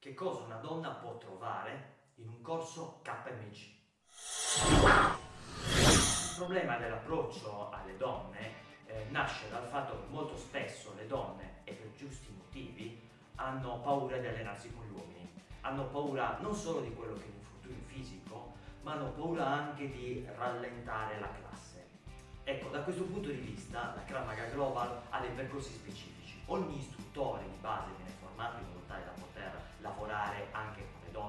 che cosa una donna può trovare in un corso KMG. Il problema dell'approccio alle donne eh, nasce dal fatto che molto spesso le donne, e per giusti motivi, hanno paura di allenarsi con gli uomini. Hanno paura non solo di quello che è l'infortunio fisico, ma hanno paura anche di rallentare la classe. Ecco, da questo punto di vista la Krav Maga Global ha dei percorsi specifici. Ogni istruttore di base viene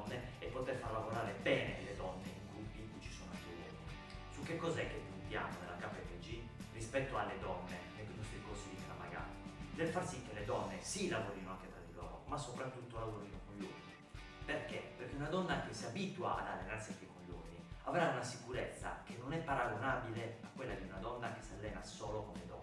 donne e poter far lavorare bene le donne in gruppi in cui ci sono anche uomini. Su che cos'è che puntiamo nella KPG rispetto alle donne nei nostri corsi di Krav Maga? Del far sì che le donne sì lavorino anche tra di loro, ma soprattutto lavorino con gli uomini. Perché? Perché una donna che si abitua ad allenarsi anche con gli uomini avrà una sicurezza che non è paragonabile a quella di una donna che si allena solo con le donne.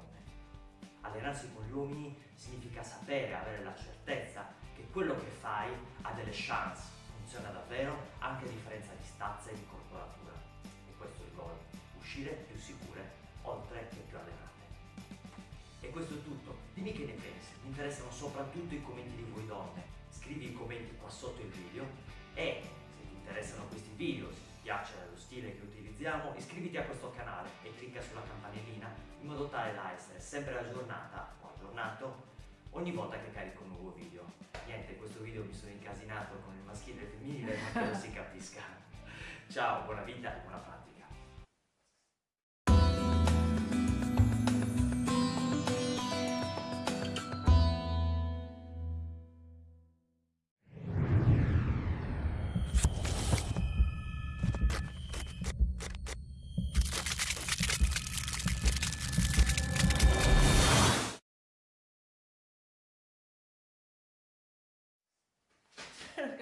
Allenarsi con gli uomini significa sapere, avere la certezza che quello che fai ha delle chance, funziona davvero anche a differenza di stazza e di corporatura. E questo è il goal, uscire più sicure oltre che più allenate. E questo è tutto, dimmi che ne pensi, mi interessano soprattutto i commenti di voi donne, scrivi i commenti qua sotto il video e se ti interessano questi video, se ti piace lo stile che utilizziamo, iscriviti a questo canale e clicca sulla campanellina in modo tale da essere sempre aggiornata o aggiornato ogni volta che carico un nuovo video. Niente, video mi sono incasinato con il maschile e il femminile, ma che lo si capisca. Ciao, buona vita e buona pratica.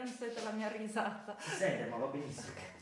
Sento la mia risata. Si sente, ma va benissimo.